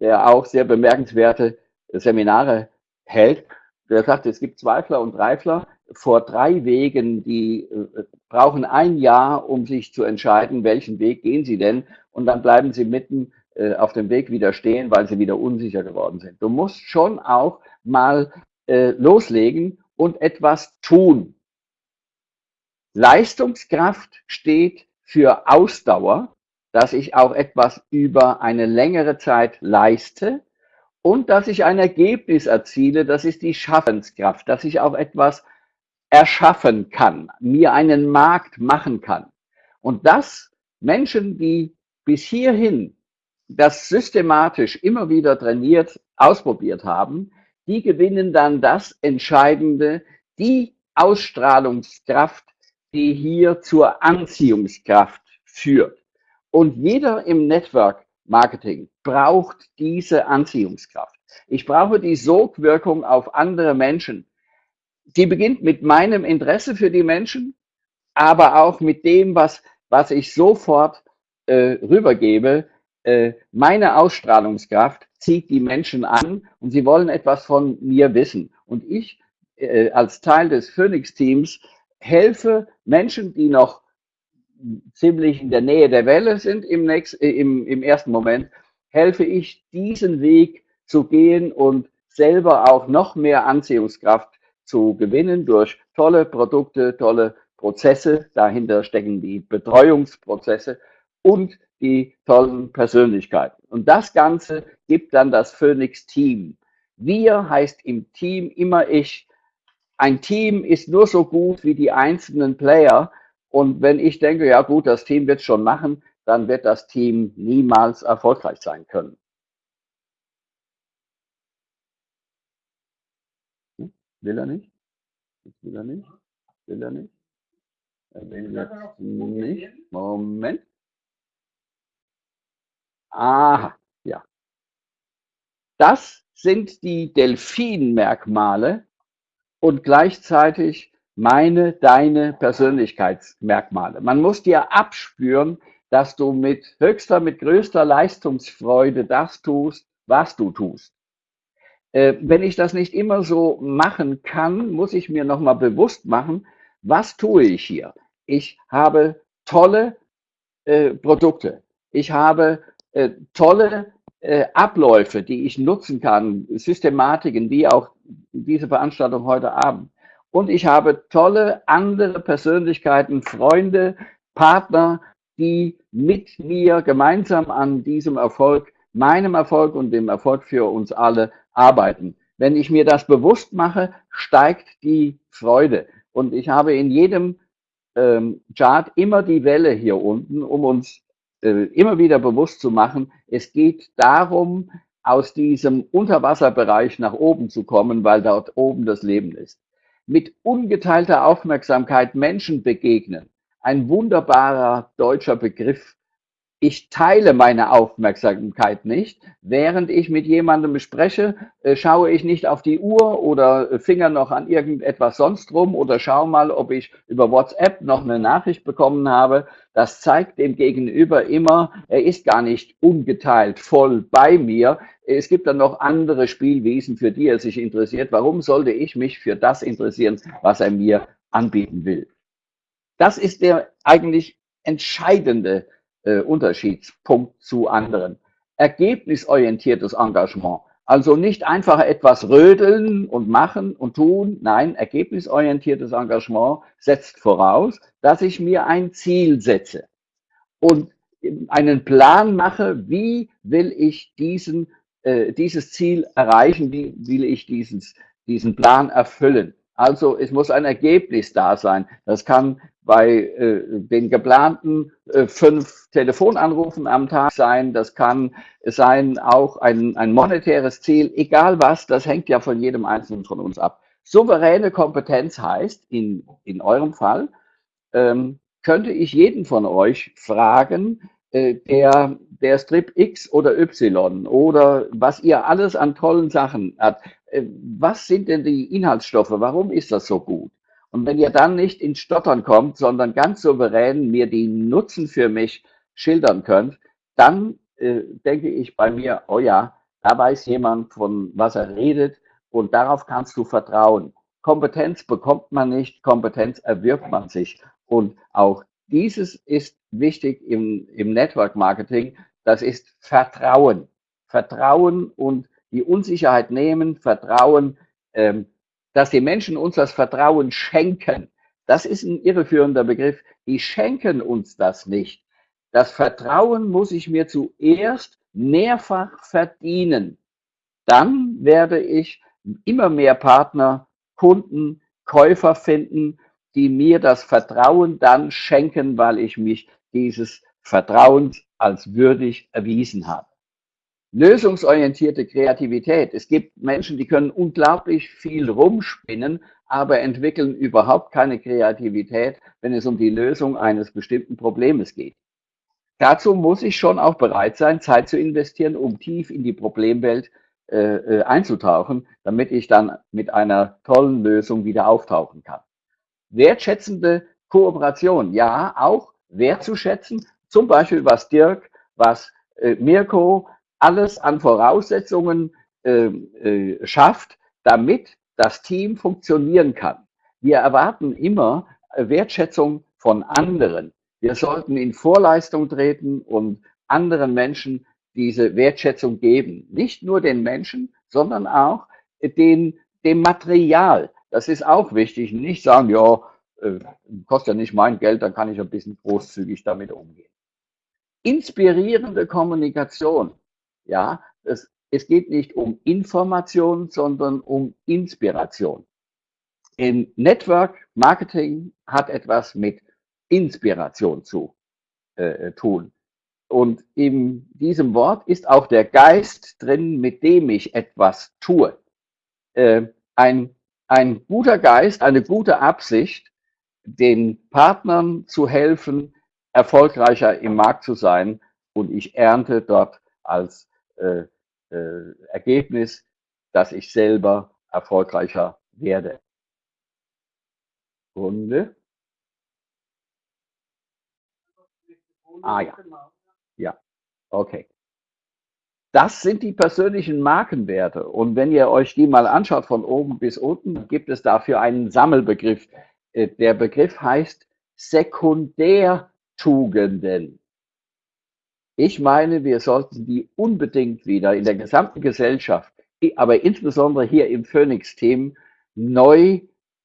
der auch sehr bemerkenswerte Seminare hält. Der sagt, es gibt Zweifler und Dreifler vor drei Wegen, die äh, brauchen ein Jahr, um sich zu entscheiden, welchen Weg gehen sie denn. Und dann bleiben sie mitten äh, auf dem Weg wieder stehen, weil sie wieder unsicher geworden sind. Du musst schon auch mal äh, loslegen und etwas tun. Leistungskraft steht für Ausdauer, dass ich auch etwas über eine längere Zeit leiste und dass ich ein Ergebnis erziele, das ist die Schaffenskraft, dass ich auch etwas erschaffen kann, mir einen Markt machen kann. Und das Menschen, die bis hierhin das systematisch immer wieder trainiert, ausprobiert haben, die gewinnen dann das Entscheidende, die Ausstrahlungskraft, die hier zur Anziehungskraft führt. Und jeder im Network Marketing braucht diese Anziehungskraft. Ich brauche die Sogwirkung auf andere Menschen die beginnt mit meinem Interesse für die Menschen, aber auch mit dem, was, was ich sofort äh, rübergebe. Äh, meine Ausstrahlungskraft zieht die Menschen an und sie wollen etwas von mir wissen. Und ich äh, als Teil des Phoenix-Teams helfe Menschen, die noch ziemlich in der Nähe der Welle sind im, nächsten, äh, im, im ersten Moment, helfe ich, diesen Weg zu gehen und selber auch noch mehr Anziehungskraft zu gewinnen durch tolle Produkte, tolle Prozesse. Dahinter stecken die Betreuungsprozesse und die tollen Persönlichkeiten. Und das Ganze gibt dann das Phoenix Team. Wir heißt im Team immer ich. Ein Team ist nur so gut wie die einzelnen Player. Und wenn ich denke, ja gut, das Team wird schon machen, dann wird das Team niemals erfolgreich sein können. Will er nicht? will er nicht? Will er nicht? Er will jetzt nicht. Moment. Aha, ja. Das sind die Delfin-Merkmale und gleichzeitig meine, deine Persönlichkeitsmerkmale. Man muss dir abspüren, dass du mit höchster, mit größter Leistungsfreude das tust, was du tust. Äh, wenn ich das nicht immer so machen kann, muss ich mir nochmal bewusst machen, was tue ich hier? Ich habe tolle äh, Produkte. Ich habe äh, tolle äh, Abläufe, die ich nutzen kann, Systematiken, wie auch diese Veranstaltung heute Abend. Und ich habe tolle andere Persönlichkeiten, Freunde, Partner, die mit mir gemeinsam an diesem Erfolg, meinem Erfolg und dem Erfolg für uns alle arbeiten. Wenn ich mir das bewusst mache, steigt die Freude. Und ich habe in jedem ähm, Chart immer die Welle hier unten, um uns äh, immer wieder bewusst zu machen, es geht darum, aus diesem Unterwasserbereich nach oben zu kommen, weil dort oben das Leben ist. Mit ungeteilter Aufmerksamkeit Menschen begegnen. Ein wunderbarer deutscher Begriff, ich teile meine Aufmerksamkeit nicht. Während ich mit jemandem spreche, äh, schaue ich nicht auf die Uhr oder Finger noch an irgendetwas sonst rum oder schaue mal, ob ich über WhatsApp noch eine Nachricht bekommen habe. Das zeigt dem Gegenüber immer, er ist gar nicht ungeteilt voll bei mir. Es gibt dann noch andere Spielwesen, für die er sich interessiert. Warum sollte ich mich für das interessieren, was er mir anbieten will? Das ist der eigentlich entscheidende äh, Unterschiedspunkt zu anderen. Ergebnisorientiertes Engagement. Also nicht einfach etwas rödeln und machen und tun. Nein, ergebnisorientiertes Engagement setzt voraus, dass ich mir ein Ziel setze und einen Plan mache, wie will ich diesen, äh, dieses Ziel erreichen, wie will ich dieses, diesen Plan erfüllen. Also es muss ein Ergebnis da sein. Das kann bei äh, den geplanten äh, fünf Telefonanrufen am Tag sein. Das kann sein auch ein, ein monetäres Ziel. Egal was, das hängt ja von jedem Einzelnen von uns ab. Souveräne Kompetenz heißt, in, in eurem Fall, ähm, könnte ich jeden von euch fragen, äh, der, der Strip X oder Y oder was ihr alles an tollen Sachen habt, was sind denn die Inhaltsstoffe? Warum ist das so gut? Und wenn ihr dann nicht ins Stottern kommt, sondern ganz souverän mir die Nutzen für mich schildern könnt, dann äh, denke ich bei mir, oh ja, da weiß jemand, von was er redet und darauf kannst du vertrauen. Kompetenz bekommt man nicht, Kompetenz erwirbt man sich. Und auch dieses ist wichtig im, im Network Marketing. Das ist Vertrauen. Vertrauen und die Unsicherheit nehmen, Vertrauen, ähm, dass die Menschen uns das Vertrauen schenken. Das ist ein irreführender Begriff. Die schenken uns das nicht. Das Vertrauen muss ich mir zuerst mehrfach verdienen. Dann werde ich immer mehr Partner, Kunden, Käufer finden, die mir das Vertrauen dann schenken, weil ich mich dieses Vertrauens als würdig erwiesen habe. Lösungsorientierte Kreativität. Es gibt Menschen, die können unglaublich viel rumspinnen, aber entwickeln überhaupt keine Kreativität, wenn es um die Lösung eines bestimmten Problems geht. Dazu muss ich schon auch bereit sein, Zeit zu investieren, um tief in die Problemwelt äh, äh einzutauchen, damit ich dann mit einer tollen Lösung wieder auftauchen kann wertschätzende Kooperation, ja, auch wertzuschätzen, zum Beispiel was Dirk, was äh, Mirko alles an Voraussetzungen äh, äh, schafft, damit das Team funktionieren kann. Wir erwarten immer Wertschätzung von anderen. Wir sollten in Vorleistung treten und anderen Menschen diese Wertschätzung geben. Nicht nur den Menschen, sondern auch den, dem Material. Das ist auch wichtig. Nicht sagen, ja, äh, kostet ja nicht mein Geld, dann kann ich ein bisschen großzügig damit umgehen. Inspirierende Kommunikation. Ja, es, es geht nicht um Information, sondern um Inspiration. In Network Marketing hat etwas mit Inspiration zu äh, tun. Und in diesem Wort ist auch der Geist drin, mit dem ich etwas tue. Äh, ein ein guter Geist, eine gute Absicht, den Partnern zu helfen, erfolgreicher im Markt zu sein. Und ich ernte dort als äh, äh, Ergebnis, dass ich selber erfolgreicher werde. Runde. Ah ja. Ja, okay. Das sind die persönlichen Markenwerte. Und wenn ihr euch die mal anschaut von oben bis unten, gibt es dafür einen Sammelbegriff. Äh, der Begriff heißt Sekundärtugenden. Ich meine, wir sollten die unbedingt wieder in der gesamten Gesellschaft, aber insbesondere hier im Phoenix-Team, neu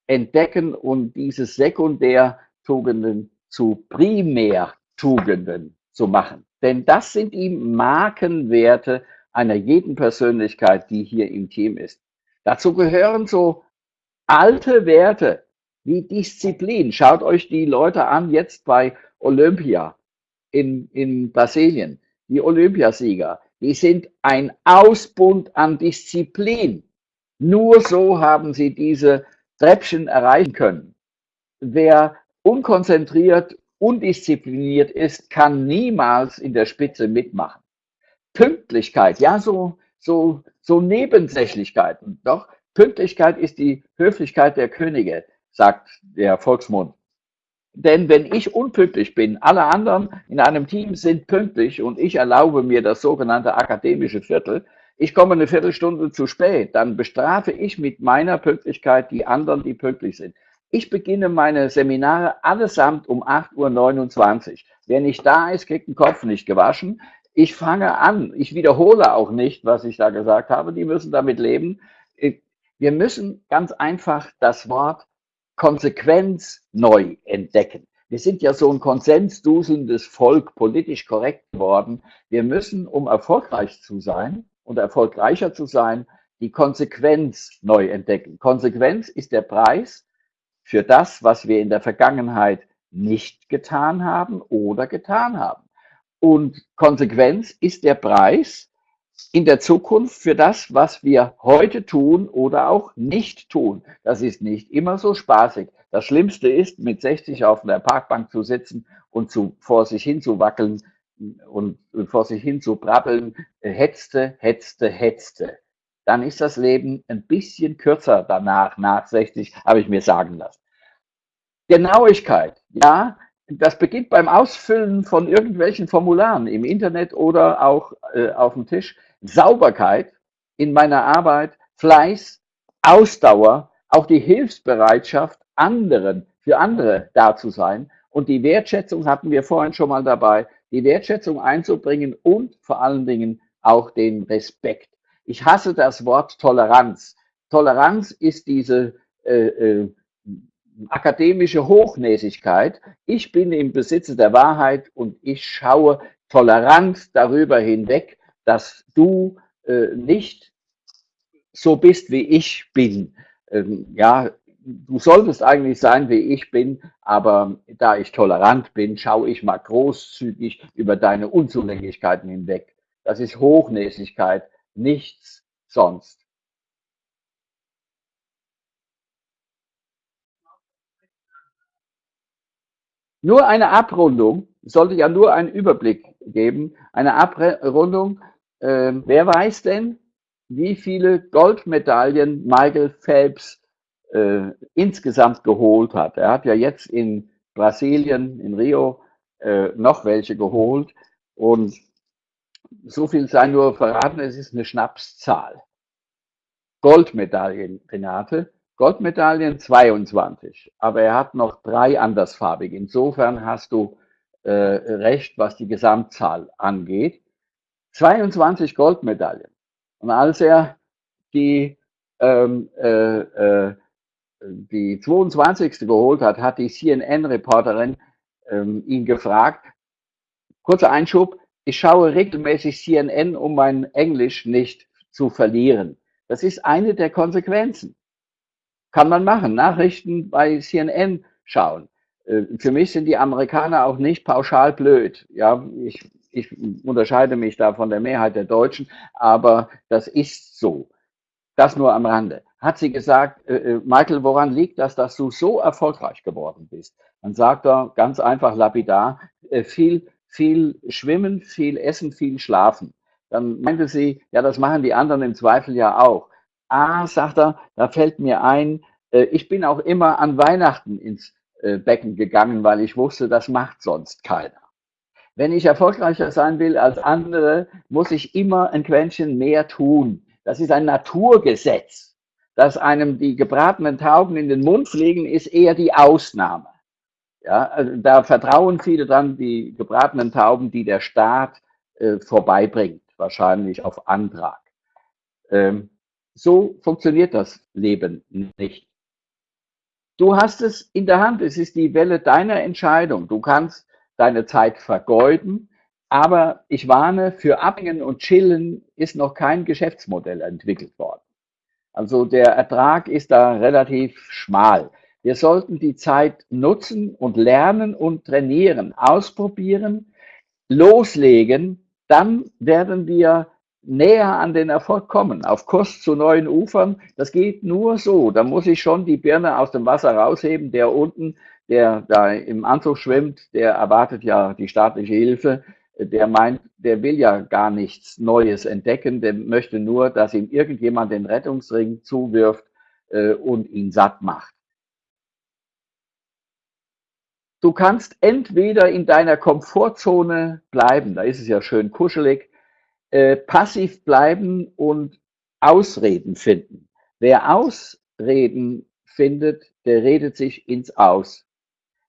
entdecken und diese Sekundärtugenden zu Primärtugenden zu machen. Denn das sind die Markenwerte einer jeden Persönlichkeit, die hier im Team ist. Dazu gehören so alte Werte wie Disziplin. Schaut euch die Leute an jetzt bei Olympia in, in Brasilien. Die Olympiasieger, die sind ein Ausbund an Disziplin. Nur so haben sie diese Treppchen erreichen können. Wer unkonzentriert undiszipliniert ist, kann niemals in der Spitze mitmachen. Pünktlichkeit, ja, so, so, so Nebensächlichkeiten. Doch Pünktlichkeit ist die Höflichkeit der Könige, sagt der Volksmund. Denn wenn ich unpünktlich bin, alle anderen in einem Team sind pünktlich und ich erlaube mir das sogenannte akademische Viertel, ich komme eine Viertelstunde zu spät, dann bestrafe ich mit meiner Pünktlichkeit die anderen, die pünktlich sind. Ich beginne meine Seminare allesamt um 8.29 Uhr. Wer nicht da ist, kriegt den Kopf nicht gewaschen. Ich fange an. Ich wiederhole auch nicht, was ich da gesagt habe. Die müssen damit leben. Wir müssen ganz einfach das Wort Konsequenz neu entdecken. Wir sind ja so ein konsensduselndes Volk, politisch korrekt geworden. Wir müssen, um erfolgreich zu sein und erfolgreicher zu sein, die Konsequenz neu entdecken. Konsequenz ist der Preis, für das, was wir in der Vergangenheit nicht getan haben oder getan haben. Und Konsequenz ist der Preis in der Zukunft für das, was wir heute tun oder auch nicht tun. Das ist nicht immer so spaßig. Das Schlimmste ist, mit 60 auf einer Parkbank zu sitzen und zu, vor sich hin zu wackeln. und, und vor sich hin zu brabbeln, hetzte, hetzte, hetzte, dann ist das Leben ein bisschen kürzer danach, nach 60, habe ich mir sagen lassen. Genauigkeit, ja, das beginnt beim Ausfüllen von irgendwelchen Formularen im Internet oder auch äh, auf dem Tisch. Sauberkeit in meiner Arbeit, Fleiß, Ausdauer, auch die Hilfsbereitschaft, anderen, für andere da zu sein und die Wertschätzung hatten wir vorhin schon mal dabei, die Wertschätzung einzubringen und vor allen Dingen auch den Respekt. Ich hasse das Wort Toleranz. Toleranz ist diese äh, äh, akademische Hochnäsigkeit. Ich bin im Besitze der Wahrheit und ich schaue tolerant darüber hinweg, dass du äh, nicht so bist, wie ich bin. Ähm, ja, du solltest eigentlich sein, wie ich bin, aber da ich tolerant bin, schaue ich mal großzügig über deine Unzulänglichkeiten hinweg. Das ist Hochnäsigkeit, nichts sonst. Nur eine Abrundung, sollte ja nur einen Überblick geben, eine Abrundung. Äh, wer weiß denn, wie viele Goldmedaillen Michael Phelps äh, insgesamt geholt hat? Er hat ja jetzt in Brasilien, in Rio, äh, noch welche geholt. Und so viel sei nur verraten, es ist eine Schnapszahl. Goldmedaillen, Renate. Goldmedaillen 22, aber er hat noch drei andersfarbige. Insofern hast du äh, recht, was die Gesamtzahl angeht. 22 Goldmedaillen. Und als er die, ähm, äh, äh, die 22. geholt hat, hat die CNN-Reporterin ähm, ihn gefragt, kurzer Einschub, ich schaue regelmäßig CNN, um mein Englisch nicht zu verlieren. Das ist eine der Konsequenzen. Kann man machen. Nachrichten bei CNN schauen. Äh, für mich sind die Amerikaner auch nicht pauschal blöd. Ja, ich, ich unterscheide mich da von der Mehrheit der Deutschen, aber das ist so. Das nur am Rande. Hat sie gesagt, äh, äh, Michael, woran liegt das, dass du so erfolgreich geworden bist? Dann sagt er ganz einfach lapidar, viel, viel schwimmen, viel essen, viel schlafen. Dann meinte sie, ja, das machen die anderen im Zweifel ja auch. Ah, sagt er, da fällt mir ein, äh, ich bin auch immer an Weihnachten ins äh, Becken gegangen, weil ich wusste, das macht sonst keiner. Wenn ich erfolgreicher sein will als andere, muss ich immer ein Quäntchen mehr tun. Das ist ein Naturgesetz. Dass einem die gebratenen Tauben in den Mund fliegen, ist eher die Ausnahme. Ja, also da vertrauen viele dann die gebratenen Tauben, die der Staat äh, vorbeibringt, wahrscheinlich auf Antrag. Ähm, so funktioniert das Leben nicht. Du hast es in der Hand. Es ist die Welle deiner Entscheidung. Du kannst deine Zeit vergeuden. Aber ich warne, für Abhängen und Chillen ist noch kein Geschäftsmodell entwickelt worden. Also der Ertrag ist da relativ schmal. Wir sollten die Zeit nutzen und lernen und trainieren, ausprobieren, loslegen. Dann werden wir näher an den Erfolg kommen, auf Kurs zu neuen Ufern. Das geht nur so. Da muss ich schon die Birne aus dem Wasser rausheben. Der unten, der da im Anzug schwimmt, der erwartet ja die staatliche Hilfe. Der meint, der will ja gar nichts Neues entdecken. Der möchte nur, dass ihm irgendjemand den Rettungsring zuwirft äh, und ihn satt macht. Du kannst entweder in deiner Komfortzone bleiben, da ist es ja schön kuschelig, äh, passiv bleiben und Ausreden finden. Wer Ausreden findet, der redet sich ins Aus.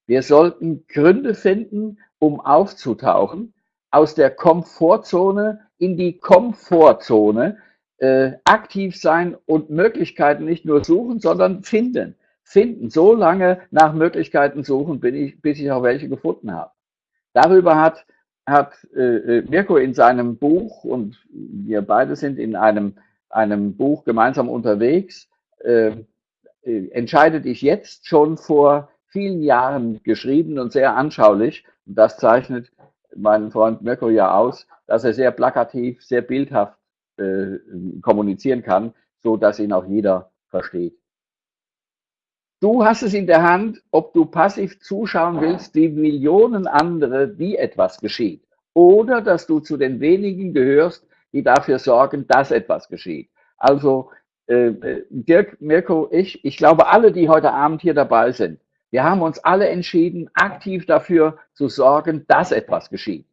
Wir sollten Gründe finden, um aufzutauchen, aus der Komfortzone in die Komfortzone äh, aktiv sein und Möglichkeiten nicht nur suchen, sondern finden. Finden. So lange nach Möglichkeiten suchen, bin ich, bis ich auch welche gefunden habe. Darüber hat hat äh, äh, Mirko in seinem Buch, und wir beide sind in einem, einem Buch gemeinsam unterwegs, äh, äh, entscheide dich jetzt schon vor vielen Jahren geschrieben und sehr anschaulich. Und das zeichnet meinen Freund Mirko ja aus, dass er sehr plakativ, sehr bildhaft äh, kommunizieren kann, so dass ihn auch jeder versteht. Du hast es in der Hand, ob du passiv zuschauen willst, wie Millionen andere, wie etwas geschieht. oder dass du zu den wenigen gehörst, die dafür sorgen, dass etwas geschieht. Also äh, Dirk, Mirko, ich, ich glaube, alle, die heute Abend hier dabei sind, wir haben uns alle entschieden, aktiv dafür zu sorgen, dass etwas geschieht.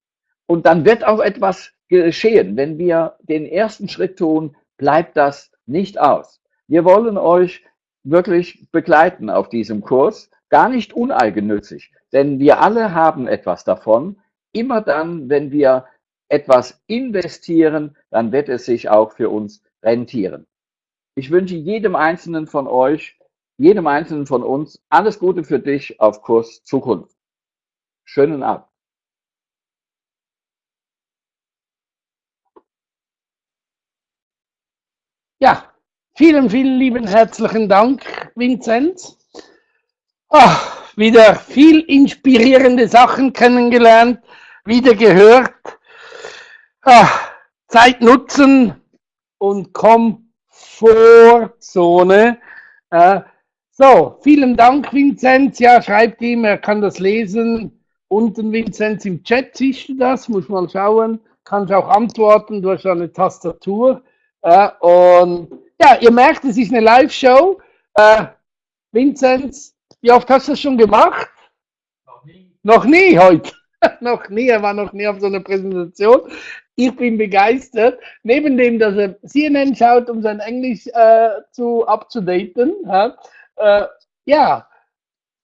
Und dann wird auch etwas geschehen. Wenn wir den ersten Schritt tun, bleibt das nicht aus. Wir wollen euch wirklich begleiten auf diesem Kurs, gar nicht uneigennützig, denn wir alle haben etwas davon. Immer dann, wenn wir etwas investieren, dann wird es sich auch für uns rentieren. Ich wünsche jedem Einzelnen von euch, jedem Einzelnen von uns alles Gute für dich auf Kurs Zukunft. Schönen Abend. Ja, vielen, vielen lieben herzlichen Dank, Vinzenz. Ach, wieder viel inspirierende Sachen kennengelernt, wieder gehört. Ach, Zeit nutzen und Komfortzone. Äh, so, vielen Dank, Vinzenz. Ja, schreibt ihm, er kann das lesen. Unten, Vinzenz, im Chat siehst du das, muss mal schauen. Kannst auch antworten, du hast eine Tastatur. Äh, und ja, ihr merkt, es ist eine Live-Show. Äh, Vinzenz, wie oft hast du das schon gemacht? Noch nie. Noch nie heute. (laughs) noch nie, er war noch nie auf so einer Präsentation. Ich bin begeistert. Neben dem, dass er CNN schaut, um sein Englisch äh, zu upzudaten, ja, äh, ja,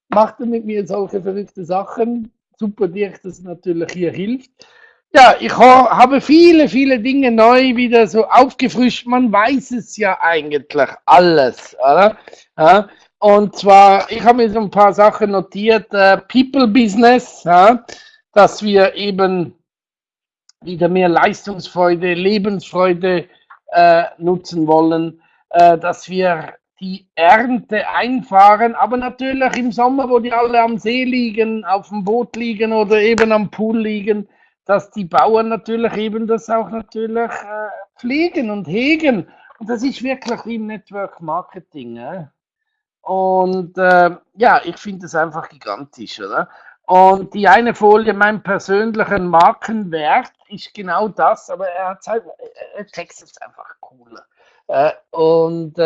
macht er mit mir solche verrückte Sachen. Super dir, das natürlich hier hilft. Ja, ich habe viele, viele Dinge neu wieder so aufgefrischt. Man weiß es ja eigentlich alles, oder? Ja, und zwar, ich habe mir so ein paar Sachen notiert. Äh, People Business, ja, dass wir eben wieder mehr Leistungsfreude, Lebensfreude äh, nutzen wollen, äh, dass wir die Ernte einfahren, aber natürlich im Sommer, wo die alle am See liegen, auf dem Boot liegen oder eben am Pool liegen, dass die Bauern natürlich eben das auch natürlich äh, pflegen und hegen. Und das ist wirklich im Network Marketing. Äh? Und äh, ja, ich finde es einfach gigantisch, oder? Und die eine Folie, mein persönlicher Markenwert, ist genau das, aber er, halt, er textet es einfach cooler. Äh, und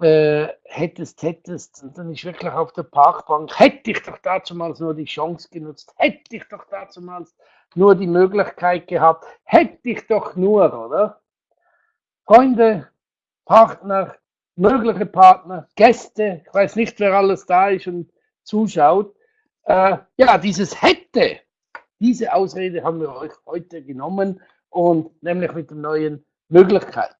äh, hättest, hättest, und dann ist wirklich auf der Parkbank, hätte ich doch dazumals nur die Chance genutzt, hätte ich doch dazumals nur die Möglichkeit gehabt, hätte ich doch nur, oder? Freunde, Partner, mögliche Partner, Gäste, ich weiß nicht, wer alles da ist und zuschaut. Äh, ja, dieses hätte, diese Ausrede haben wir euch heute genommen und nämlich mit der neuen Möglichkeit.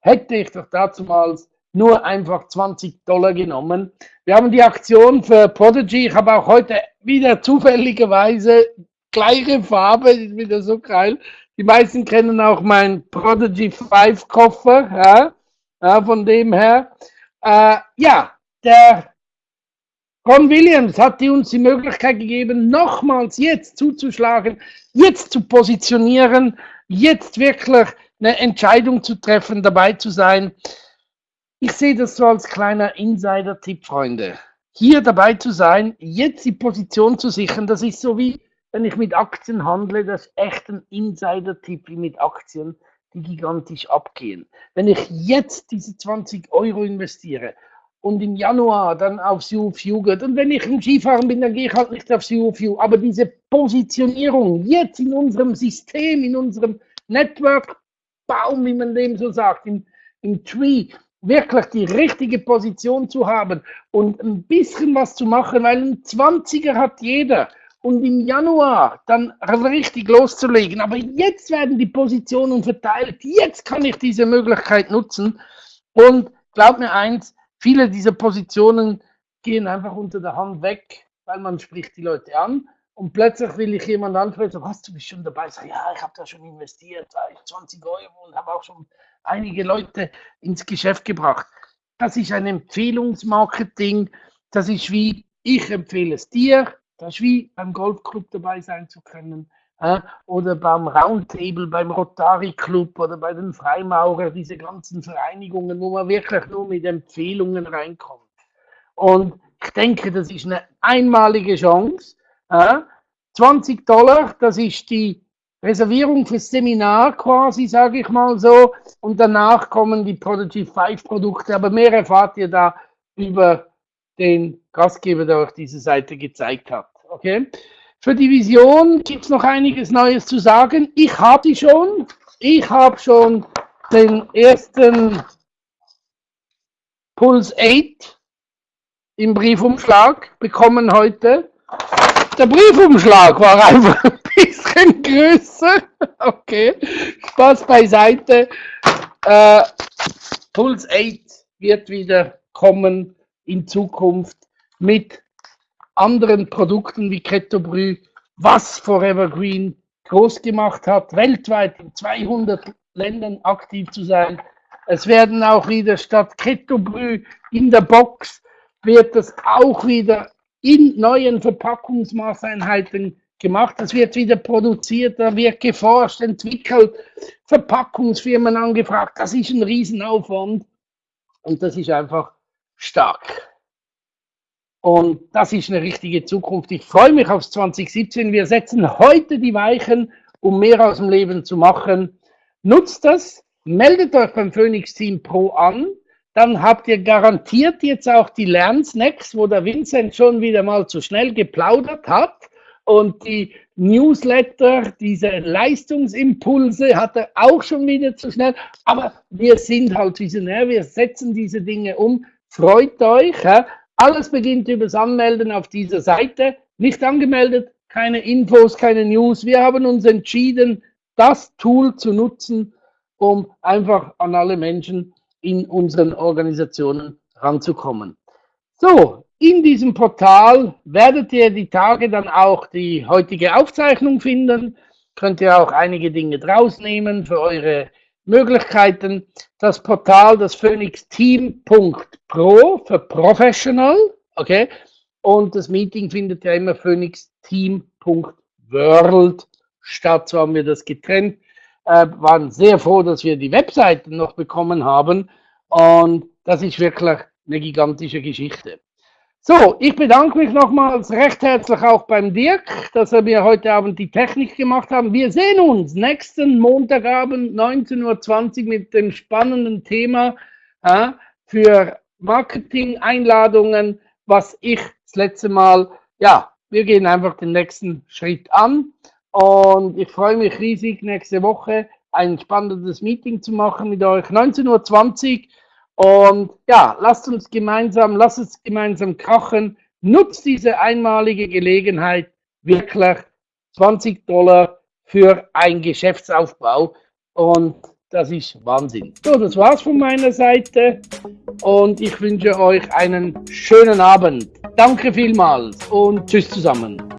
Hätte ich doch dazumals nur einfach 20 Dollar genommen. Wir haben die Aktion für Prodigy. Ich habe auch heute wieder zufälligerweise gleiche Farbe, ist wieder so geil. Die meisten kennen auch meinen Prodigy 5 Koffer, ja, ja von dem her. Äh, ja, der Ron Williams hat uns die Möglichkeit gegeben, nochmals jetzt zuzuschlagen, jetzt zu positionieren, jetzt wirklich eine Entscheidung zu treffen, dabei zu sein. Ich sehe das so als kleiner Insider-Tipp, Freunde. Hier dabei zu sein, jetzt die Position zu sichern, das ist so wie, wenn ich mit Aktien handle, das ist echt ein Insider-Tipp wie mit Aktien, die gigantisch abgehen. Wenn ich jetzt diese 20 Euro investiere und im Januar dann aufs UFU geht, und wenn ich im Skifahren bin, dann gehe ich halt nicht aufs UFU, aber diese Positionierung jetzt in unserem System, in unserem Network-Baum, wie man dem so sagt, im, im Tree, wirklich die richtige Position zu haben und ein bisschen was zu machen, weil ein 20er hat jeder. Und im Januar dann richtig loszulegen. Aber jetzt werden die Positionen verteilt. Jetzt kann ich diese Möglichkeit nutzen. Und glaub mir eins, viele dieser Positionen gehen einfach unter der Hand weg, weil man spricht die Leute an. Und plötzlich will ich jemand ansprechen, was, du bist schon dabei? Ich sage, ja, ich habe da schon investiert, 20 Euro und habe auch schon einige Leute ins Geschäft gebracht. Das ist ein Empfehlungsmarketing. Das ist wie, ich empfehle es dir. Das ist wie beim Golfclub dabei sein zu können. Äh, oder beim Roundtable, beim Rotary Club oder bei den Freimaurer, diese ganzen Vereinigungen, wo man wirklich nur mit Empfehlungen reinkommt. Und ich denke, das ist eine einmalige Chance, äh, 20 Dollar, das ist die Reservierung fürs Seminar quasi, sage ich mal so. Und danach kommen die Prodigy 5 Produkte. Aber mehr erfahrt ihr da über den Gastgeber, der euch diese Seite gezeigt hat. Okay? Für die Vision gibt es noch einiges Neues zu sagen. Ich habe die schon. Ich habe schon den ersten Puls 8 im Briefumschlag bekommen heute. Der Briefumschlag war einfach größer. Okay, Spaß beiseite. Äh, Puls 8 wird wieder kommen in Zukunft mit anderen Produkten wie Ketobrü, was Forever Green groß gemacht hat, weltweit in 200 Ländern aktiv zu sein. Es werden auch wieder statt Ketobrü in der Box wird das auch wieder in neuen Verpackungsmaßeinheiten gemacht. Das wird wieder produziert, da wird geforscht, entwickelt, Verpackungsfirmen angefragt. Das ist ein Riesenaufwand und das ist einfach stark. Und das ist eine richtige Zukunft. Ich freue mich aufs 2017. Wir setzen heute die Weichen, um mehr aus dem Leben zu machen. Nutzt das, meldet euch beim Phoenix Team Pro an dann habt ihr garantiert jetzt auch die Lernsnacks, wo der Vincent schon wieder mal zu schnell geplaudert hat. Und die Newsletter, diese Leistungsimpulse hat er auch schon wieder zu schnell. Aber wir sind halt visionär, wir setzen diese Dinge um. Freut euch. Ja? Alles beginnt übers Anmelden auf dieser Seite. Nicht angemeldet, keine Infos, keine News. Wir haben uns entschieden, das Tool zu nutzen, um einfach an alle Menschen in unseren Organisationen ranzukommen. So, in diesem Portal werdet ihr die Tage dann auch die heutige Aufzeichnung finden. Könnt ihr auch einige Dinge draus nehmen für eure Möglichkeiten. Das Portal, das phoenixteam.pro für Professional, okay? Und das Meeting findet ja immer phoenixteam.world statt. So haben wir das getrennt äh, waren sehr froh, dass wir die Webseite noch bekommen haben. Und das ist wirklich eine gigantische Geschichte. So, ich bedanke mich nochmals recht herzlich auch beim Dirk, dass er mir heute Abend die Technik gemacht hat. Wir sehen uns nächsten Montagabend 19.20 Uhr mit dem spannenden Thema äh, für Marketing-Einladungen, was ich das letzte Mal, ja, wir gehen einfach den nächsten Schritt an. Und ich freue mich riesig, nächste Woche ein spannendes Meeting zu machen mit euch. 19.20 Uhr. Und ja, lasst uns gemeinsam, lasst uns gemeinsam krachen. Nutzt diese einmalige Gelegenheit wirklich 20 Dollar für einen Geschäftsaufbau. Und das ist Wahnsinn. So, das war's von meiner Seite. Und ich wünsche euch einen schönen Abend. Danke vielmals und tschüss zusammen.